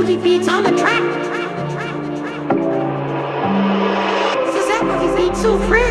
Fuji beats on the track. This is beat so free.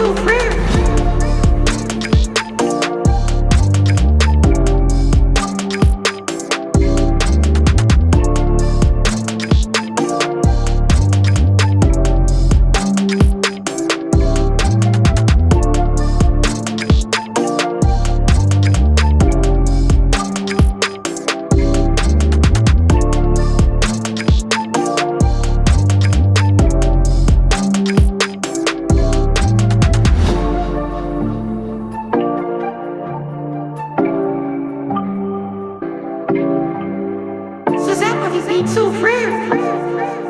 so pretty. so rare.